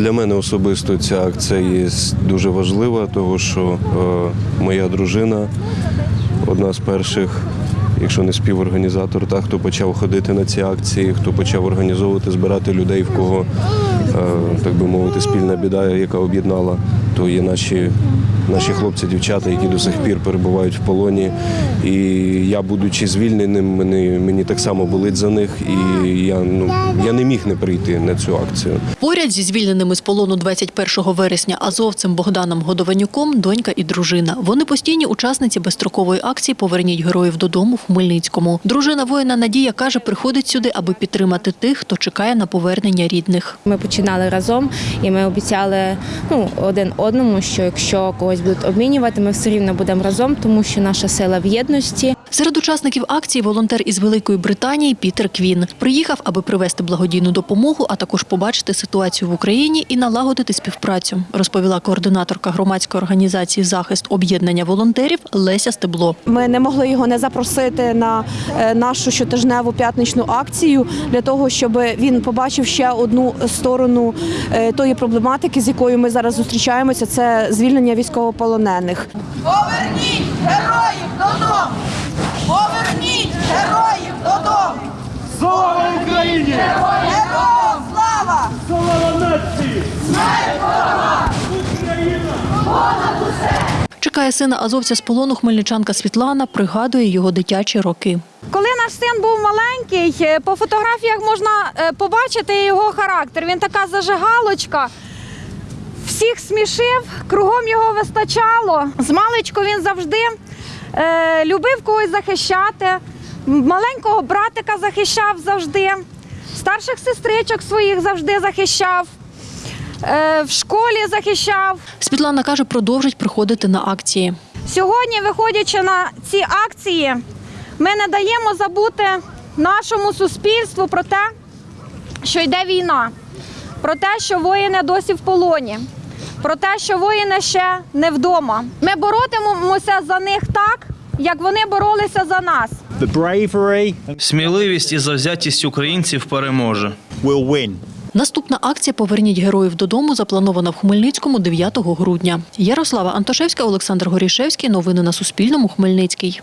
Для мене особисто ця акція є дуже важлива, тому що е, моя дружина одна з перших, якщо не співорганізатор, та хто почав ходити на ці акції, хто почав організовувати, збирати людей, в кого е, так би мовити, спільна біда, яка об'єднала, то є наші. Наші хлопці, дівчата, які до сих пір перебувають в полоні. І я, будучи звільненим, мені, мені так само болить за них. І я, ну, я не міг не прийти на цю акцію. Поряд зі звільненими з полону 21 вересня азовцем Богданом Годованюком донька і дружина. Вони постійні учасниці безстрокової акції Поверніть героїв додому в Хмельницькому. Дружина воїна Надія каже, приходить сюди, аби підтримати тих, хто чекає на повернення рідних. Ми починали разом, і ми обіцяли ну, один одному, що якщо когось будуть обмінювати, ми все рівно будемо разом, тому що наша сила в єдності. Серед учасників акції волонтер із Великої Британії Пітер Квін приїхав, аби привезти благодійну допомогу, а також побачити ситуацію в Україні і налагодити співпрацю, розповіла координаторка громадської організації захист об'єднання волонтерів Леся Стебло. Ми не могли його не запросити на е, нашу щотижневу п'ятничну акцію для того, щоб він побачив ще одну сторону е, тої проблематики, з якою ми зараз зустрічаємося. Це звільнення військовополонених. Поверніть героїв додому! Слава Україні! Героям слава! Слава нації! Чекає сина азовця з полону хмельничанка Світлана, пригадує його дитячі роки. Коли наш син був маленький, е, по фотографіях можна е, побачити його характер. Він така зажигалочка. Всіх смішив, кругом його вистачало. З маличку він завжди е, любив когось захищати. Маленького братика захищав завжди, старших сестричок своїх завжди захищав, в школі захищав. Світлана каже, продовжить приходити на акції. Сьогодні, виходячи на ці акції, ми не даємо забути нашому суспільству про те, що йде війна, про те, що воїни досі в полоні, про те, що воїни ще не вдома. Ми боротимемося за них так, як вони боролися за нас. Сміливість і завзятість українців переможе. Наступна акція Поверніть героїв додому запланована в Хмельницькому 9 грудня. Ярослава Антошевська, Олександр Горішевський. Новини на Суспільному. Хмельницький.